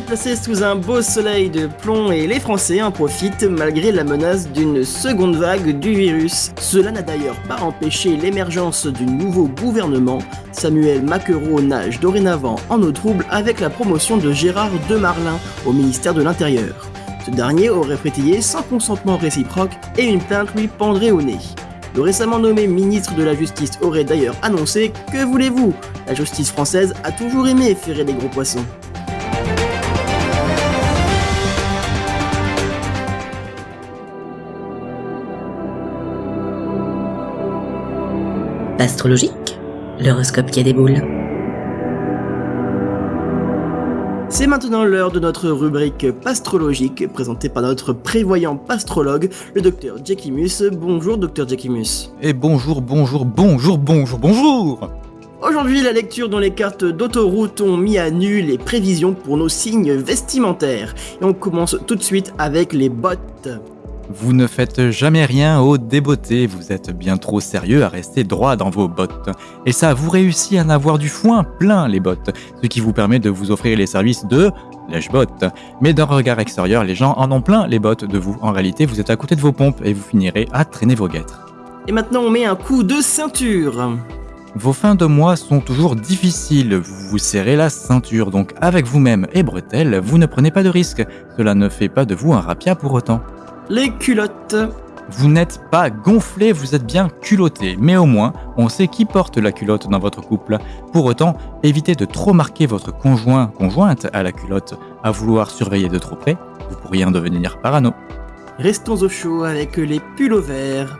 déplacés sous un beau soleil de plomb et les Français en profitent malgré la menace d'une seconde vague du virus. Cela n'a d'ailleurs pas empêché l'émergence du nouveau gouvernement. Samuel Maquereau nage dorénavant en eau trouble avec la promotion de Gérard Demarlin au ministère de l'Intérieur. Ce dernier aurait frétillé sans consentement réciproque et une plainte lui pendrait au nez. Le récemment nommé ministre de la Justice aurait d'ailleurs annoncé Que voulez-vous? La justice française a toujours aimé ferrer des gros poissons. Astrologique, l'horoscope qui a des boules. C'est maintenant l'heure de notre rubrique pastrologique présentée par notre prévoyant pastrologue, le docteur Jackimus. Bonjour docteur Jackimus. Et bonjour, bonjour, bonjour, bonjour, bonjour Aujourd'hui, la lecture dans les cartes d'autoroute ont mis à nu les prévisions pour nos signes vestimentaires. Et on commence tout de suite avec les bottes. Vous ne faites jamais rien au débeauté, vous êtes bien trop sérieux à rester droit dans vos bottes. Et ça, vous réussissez à en avoir du foin plein les bottes, ce qui vous permet de vous offrir les services de lèche-bottes. Mais d'un regard extérieur, les gens en ont plein les bottes de vous. En réalité, vous êtes à côté de vos pompes et vous finirez à traîner vos guêtres. Et maintenant, on met un coup de ceinture. Vos fins de mois sont toujours difficiles, vous vous serrez la ceinture, donc avec vous-même et bretelles, vous ne prenez pas de risques. Cela ne fait pas de vous un rapia pour autant les culottes. Vous n'êtes pas gonflé, vous êtes bien culotté, mais au moins on sait qui porte la culotte dans votre couple. Pour autant, évitez de trop marquer votre conjoint, conjointe à la culotte, à vouloir surveiller de trop près, vous pourriez en devenir parano. Restons au chaud avec les pullovers.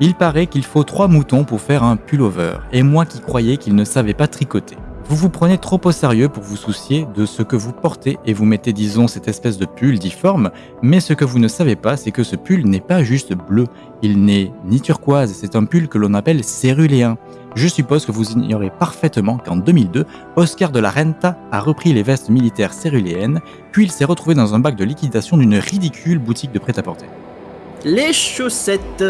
Il paraît qu'il faut trois moutons pour faire un pullover, et moi qui croyais qu'il ne savait pas tricoter. Vous vous prenez trop au sérieux pour vous soucier de ce que vous portez et vous mettez disons cette espèce de pull difforme, mais ce que vous ne savez pas c'est que ce pull n'est pas juste bleu, il n'est ni turquoise, c'est un pull que l'on appelle céruléen. Je suppose que vous ignorez parfaitement qu'en 2002, Oscar de la Renta a repris les vestes militaires céruléennes, puis il s'est retrouvé dans un bac de liquidation d'une ridicule boutique de prêt-à-porter. Les chaussettes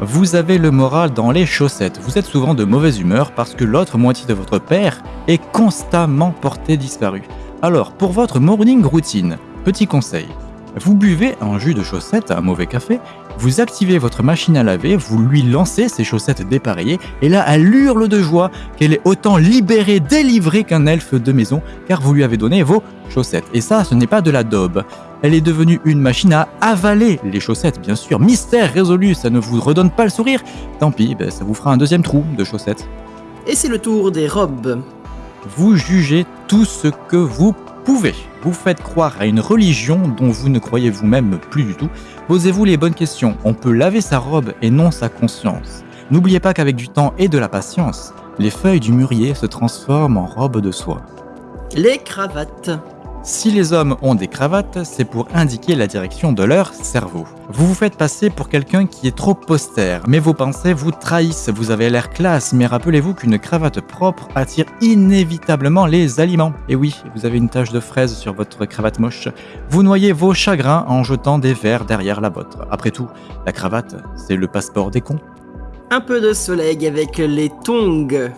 vous avez le moral dans les chaussettes. Vous êtes souvent de mauvaise humeur parce que l'autre moitié de votre père est constamment porté disparu. Alors, pour votre morning routine, petit conseil. Vous buvez un jus de chaussettes, un mauvais café, vous activez votre machine à laver, vous lui lancez ses chaussettes dépareillées, et là elle hurle de joie qu'elle est autant libérée, délivrée qu'un elfe de maison, car vous lui avez donné vos chaussettes. Et ça, ce n'est pas de la daube. Elle est devenue une machine à avaler les chaussettes, bien sûr. Mystère résolu, ça ne vous redonne pas le sourire. Tant pis, ben, ça vous fera un deuxième trou de chaussettes. Et c'est le tour des robes. Vous jugez tout ce que vous Vous faites croire à une religion dont vous ne croyez vous-même plus du tout. Posez-vous les bonnes questions. On peut laver sa robe et non sa conscience. N'oubliez pas qu'avec du temps et de la patience, les feuilles du mûrier se transforment en robes de soie. Les cravates. Si les hommes ont des cravates, c'est pour indiquer la direction de leur cerveau. Vous vous faites passer pour quelqu'un qui est trop austère, mais vos pensées vous trahissent, vous avez l'air classe, mais rappelez-vous qu'une cravate propre attire inévitablement les aliments. Et oui, vous avez une tache de fraise sur votre cravate moche. Vous noyez vos chagrins en jetant des verres derrière la vôtre. Après tout, la cravate, c'est le passeport des cons. Un peu de soleil avec les tongs.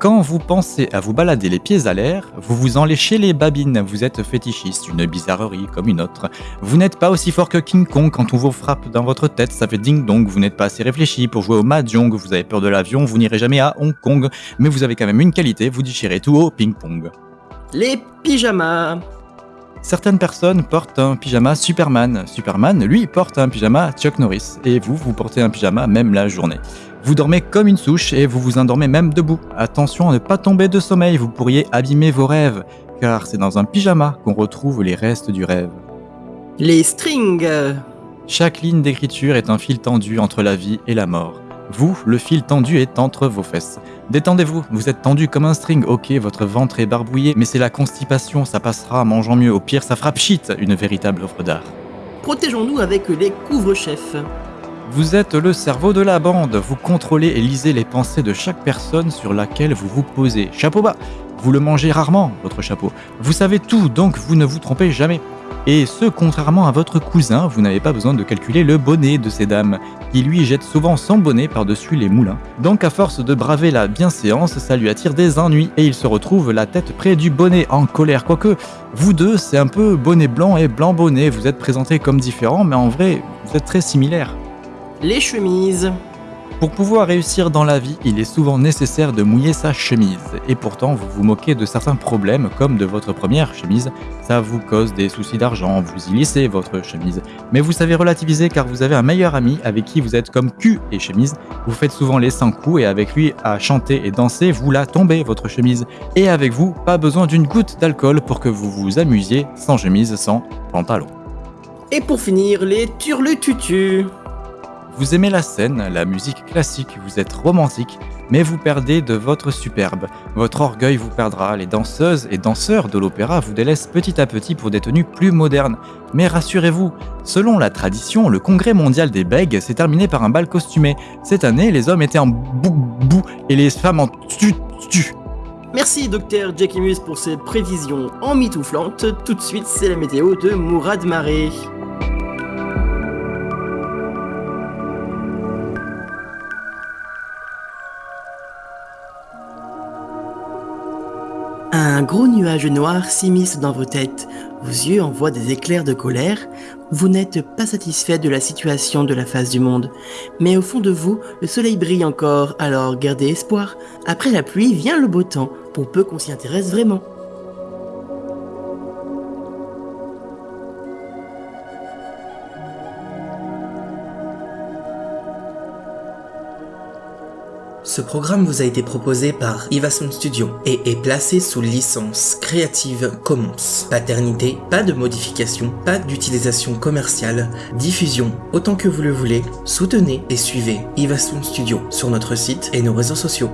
Quand vous pensez à vous balader les pieds à l'air, vous vous enléchez les babines, vous êtes fétichiste, une bizarrerie comme une autre. Vous n'êtes pas aussi fort que King Kong quand on vous frappe dans votre tête, ça fait ding dong, vous n'êtes pas assez réfléchi pour jouer au mahjong, vous avez peur de l'avion, vous n'irez jamais à Hong Kong, mais vous avez quand même une qualité, vous déchirez tout au ping-pong. Les pyjamas Certaines personnes portent un pyjama Superman. Superman, lui, porte un pyjama Chuck Norris. Et vous, vous portez un pyjama même la journée. Vous dormez comme une souche et vous vous endormez même debout. Attention à ne pas tomber de sommeil, vous pourriez abîmer vos rêves, car c'est dans un pyjama qu'on retrouve les restes du rêve. Les strings Chaque ligne d'écriture est un fil tendu entre la vie et la mort. Vous, le fil tendu est entre vos fesses. Détendez-vous, vous êtes tendu comme un string, ok, votre ventre est barbouillé, mais c'est la constipation, ça passera, mangeant mieux, au pire ça frappe shit, une véritable œuvre d'art. Protégeons-nous avec les couvre-chefs. Vous êtes le cerveau de la bande, vous contrôlez et lisez les pensées de chaque personne sur laquelle vous vous posez. Chapeau bas Vous le mangez rarement, votre chapeau. Vous savez tout, donc vous ne vous trompez jamais. Et ce, contrairement à votre cousin, vous n'avez pas besoin de calculer le bonnet de ces dames, qui lui jette souvent son bonnet par-dessus les moulins. Donc à force de braver la bienséance, ça lui attire des ennuis, et il se retrouve la tête près du bonnet en colère. Quoique, vous deux, c'est un peu bonnet blanc et blanc bonnet, vous êtes présentés comme différents, mais en vrai, vous êtes très similaires. Les chemises. Pour pouvoir réussir dans la vie, il est souvent nécessaire de mouiller sa chemise. Et pourtant, vous vous moquez de certains problèmes, comme de votre première chemise. Ça vous cause des soucis d'argent, vous y lissez votre chemise. Mais vous savez relativiser car vous avez un meilleur ami avec qui vous êtes comme cul et chemise. Vous faites souvent les 100 coups et avec lui à chanter et danser, vous la tombez votre chemise. Et avec vous, pas besoin d'une goutte d'alcool pour que vous vous amusiez sans chemise, sans pantalon. Et pour finir, les turlututus. Vous aimez la scène, la musique classique, vous êtes romantique, mais vous perdez de votre superbe. Votre orgueil vous perdra, les danseuses et danseurs de l'opéra vous délaissent petit à petit pour des tenues plus modernes. Mais rassurez-vous, selon la tradition, le congrès mondial des bègues s'est terminé par un bal costumé. Cette année, les hommes étaient en bou-bou et les femmes en tu-tu. Merci docteur Jackimus pour ces prévisions emmitouflantes. Tout de suite, c'est la météo de Mourad Maré. Un gros nuage noir s'immisce dans vos têtes, vos yeux envoient des éclairs de colère, vous n'êtes pas satisfait de la situation de la face du monde. Mais au fond de vous, le soleil brille encore, alors gardez espoir. Après la pluie vient le beau temps, pour peu qu'on s'y intéresse vraiment. Ce programme vous a été proposé par Ivason Studio et est placé sous licence Creative Commons. Paternité, pas de modification, pas d'utilisation commerciale, diffusion autant que vous le voulez, soutenez et suivez Ivason Studio sur notre site et nos réseaux sociaux.